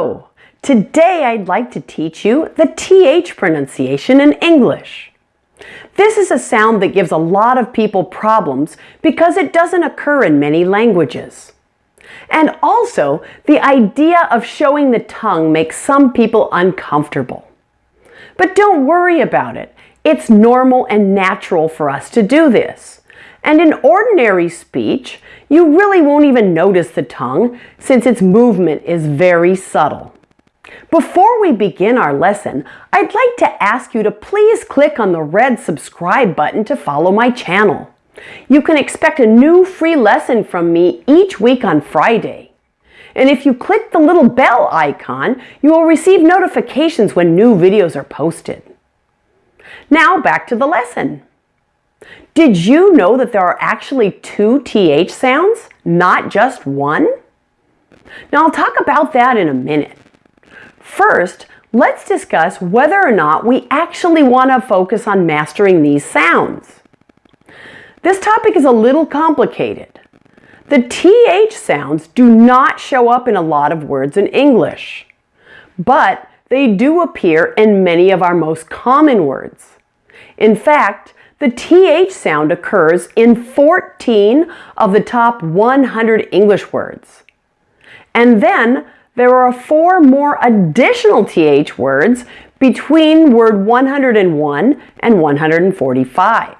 Hello! Today I'd like to teach you the TH pronunciation in English. This is a sound that gives a lot of people problems because it doesn't occur in many languages. And also, the idea of showing the tongue makes some people uncomfortable. But don't worry about it. It's normal and natural for us to do this. And in ordinary speech, you really won't even notice the tongue since its movement is very subtle. Before we begin our lesson, I'd like to ask you to please click on the red subscribe button to follow my channel. You can expect a new free lesson from me each week on Friday. And if you click the little bell icon, you will receive notifications when new videos are posted. Now back to the lesson. Did you know that there are actually two TH sounds, not just one? Now I'll talk about that in a minute. First, let's discuss whether or not we actually want to focus on mastering these sounds. This topic is a little complicated. The TH sounds do not show up in a lot of words in English, but they do appear in many of our most common words. In fact, the TH sound occurs in 14 of the top 100 English words. And then there are four more additional TH words between word 101 and 145.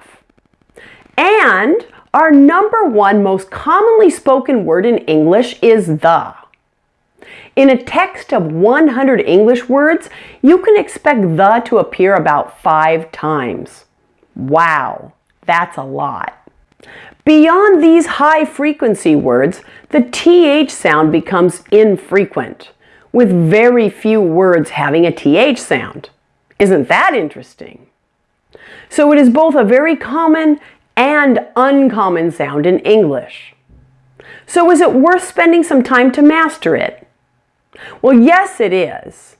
And our number one most commonly spoken word in English is the. In a text of 100 English words, you can expect the to appear about five times. Wow, that's a lot. Beyond these high frequency words, the TH sound becomes infrequent, with very few words having a TH sound. Isn't that interesting? So it is both a very common and uncommon sound in English. So is it worth spending some time to master it? Well, yes, it is.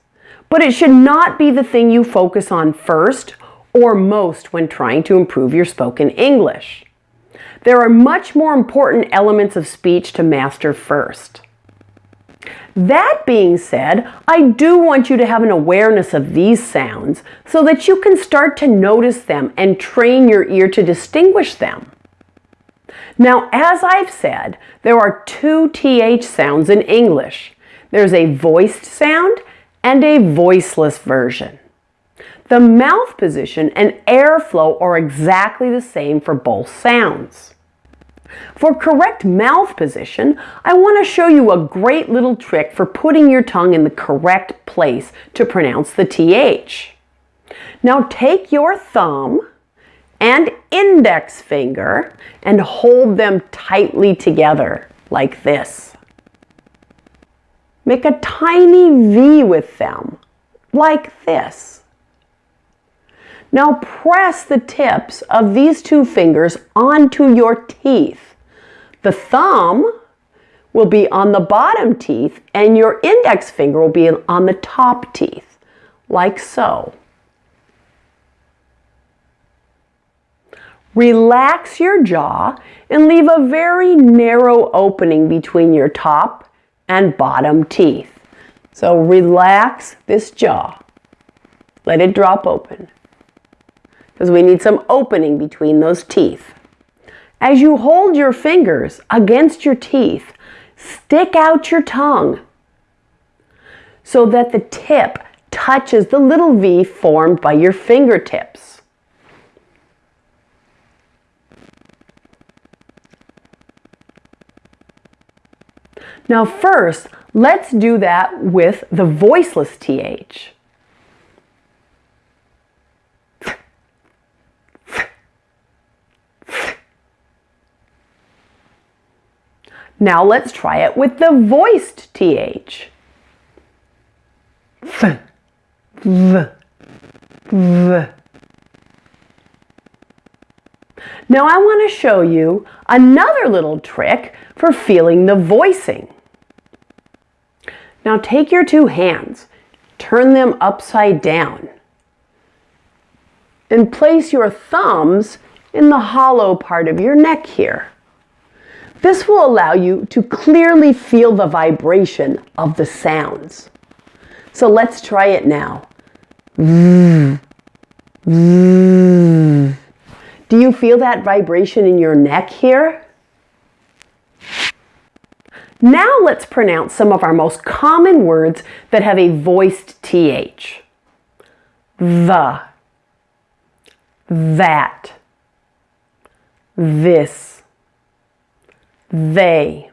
But it should not be the thing you focus on first or most when trying to improve your spoken English. There are much more important elements of speech to master first. That being said, I do want you to have an awareness of these sounds so that you can start to notice them and train your ear to distinguish them. Now, as I've said, there are two TH sounds in English. There's a voiced sound and a voiceless version. The mouth position and airflow are exactly the same for both sounds. For correct mouth position, I want to show you a great little trick for putting your tongue in the correct place to pronounce the TH. Now take your thumb and index finger and hold them tightly together like this. Make a tiny V with them like this. Now press the tips of these two fingers onto your teeth. The thumb will be on the bottom teeth and your index finger will be on the top teeth, like so. Relax your jaw and leave a very narrow opening between your top and bottom teeth. So relax this jaw. Let it drop open because we need some opening between those teeth. As you hold your fingers against your teeth, stick out your tongue so that the tip touches the little V formed by your fingertips. Now first, let's do that with the voiceless TH. Now let's try it with the voiced TH. Now I want to show you another little trick for feeling the voicing. Now take your two hands, turn them upside down, and place your thumbs in the hollow part of your neck here. This will allow you to clearly feel the vibration of the sounds. So let's try it now. Do you feel that vibration in your neck here? Now let's pronounce some of our most common words that have a voiced TH. The, that, this, they,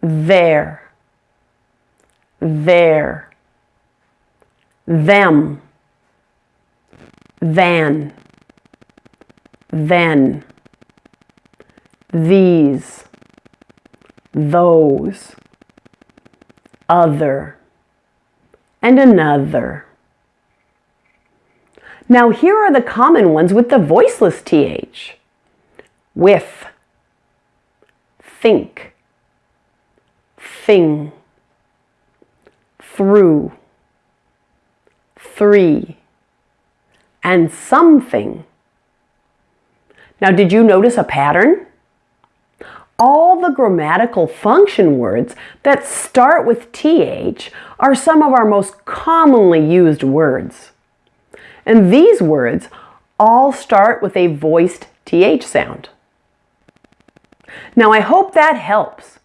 there, there, them, than, then, these, those, other, and another. Now here are the common ones with the voiceless TH. With, think, thing, through, three, and something. Now did you notice a pattern? all the grammatical function words that start with TH are some of our most commonly used words. And these words all start with a voiced TH sound. Now I hope that helps.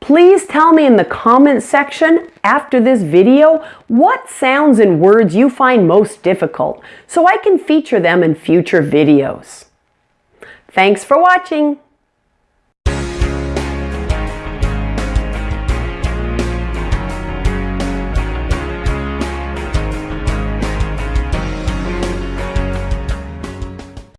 Please tell me in the comments section after this video what sounds and words you find most difficult so I can feature them in future videos. Thanks for watching.